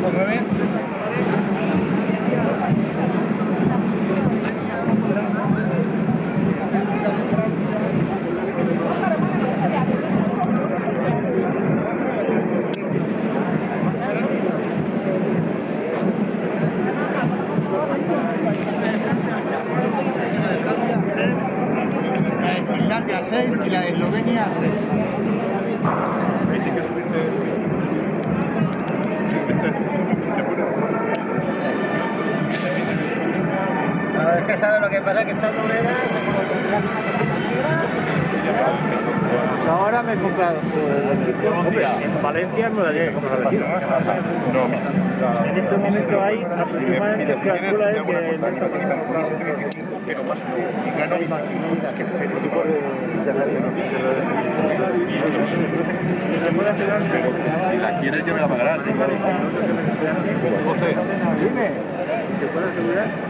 9. La de Finlandia 6 y la de Eslovenia 3. Ahí sí que subirte. Que pasa, que esta moneda Ahora me he comprado. Hombre, en Valencia no la la vecina. No, En este momento hay mira, aproximadamente si se calcula que cosa, aquí no tiene que poner 725, pero más. Y gano 25. Es que. Si la quieres, ya me la pagarás. José. Dime. ¿Te puedo asegurar?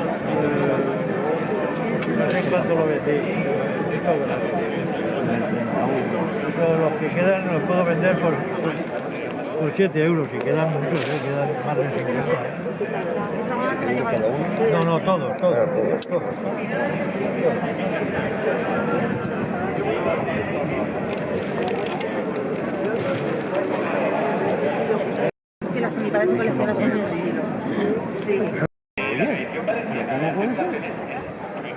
No sé cuánto lo vendí. Pero los que quedan los puedo vender por, por 7 euros y quedan muchos, ¿eh? quedan más de 50. ¿eh? No, no, todos, todos, todos. Es que las unidades de colecciones son de un estilo. Sí.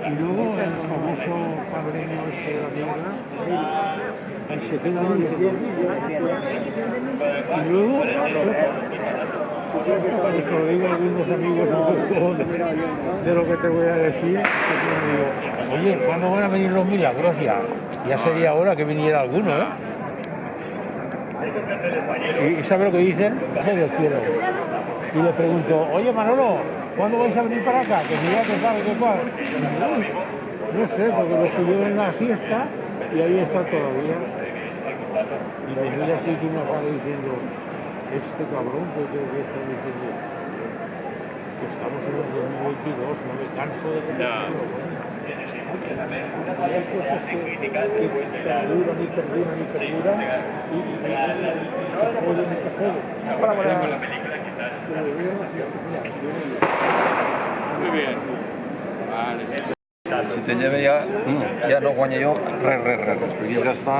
Y luego el famoso padrino de la mierda, se queda. Y luego, eso lo digo a algunos amigos de lo que te voy a decir, Oye, ¿cuándo van a venir los milagros ya? Ya sería hora que viniera alguno, ¿eh? ¿Y sabe lo que dicen? Del cielo. Y le pregunto, oye Manolo, ¿cuándo vais a venir para acá? Que si ya que sabe que cuál. No sé, porque lo estuvieron en la siesta y ahí está todavía. Y los mira así que uno sale diciendo, este cabrón, que, que, que está diciendo? Que estamos en el 2022, no me canso de bueno. Hay cosas que, que perduran y perduran y perduran y, que joden y que joden. Sé, mira, yo no digo. Muy bien. Vale. Si te lleve ja, mm, ja no guanya jo res, res, res, res, perquè ja està...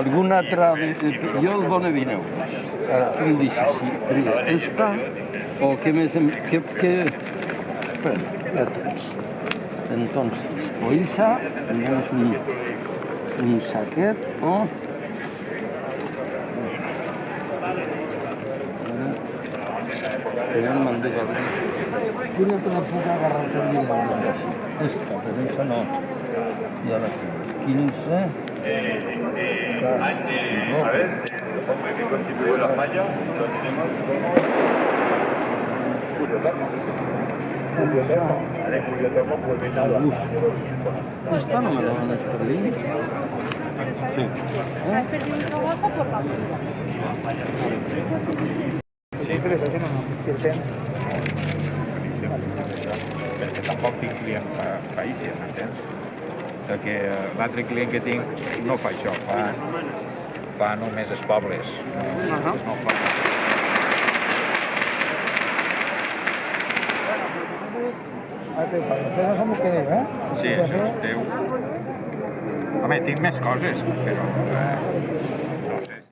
Algun altre... Jo el 20 euros. Ara, tu em deixes si tria esta o què més... Em, què... Espera, ja tens. Entonces, o esa, tenemos un, un saquet o... Ya me mandé Quina te la puc agarrar el dia Esta, però esa no. La tinc. 15. Cas, no. A ver, que constituye la falla, lo tenemos como Julio Termo. Julio Termo. Julio Termo pues a la Esta no me la van a perder. Sí. Has perdido un trabajo por la vida. Perquè tampoc tinc client pa païsses, entens? Perquè eh, l'altre client que tinc no fa això, fa, fa només els pobles. No, no fa... Això som que eh? Sí, això és teu. Home, tinc més coses, però... Eh,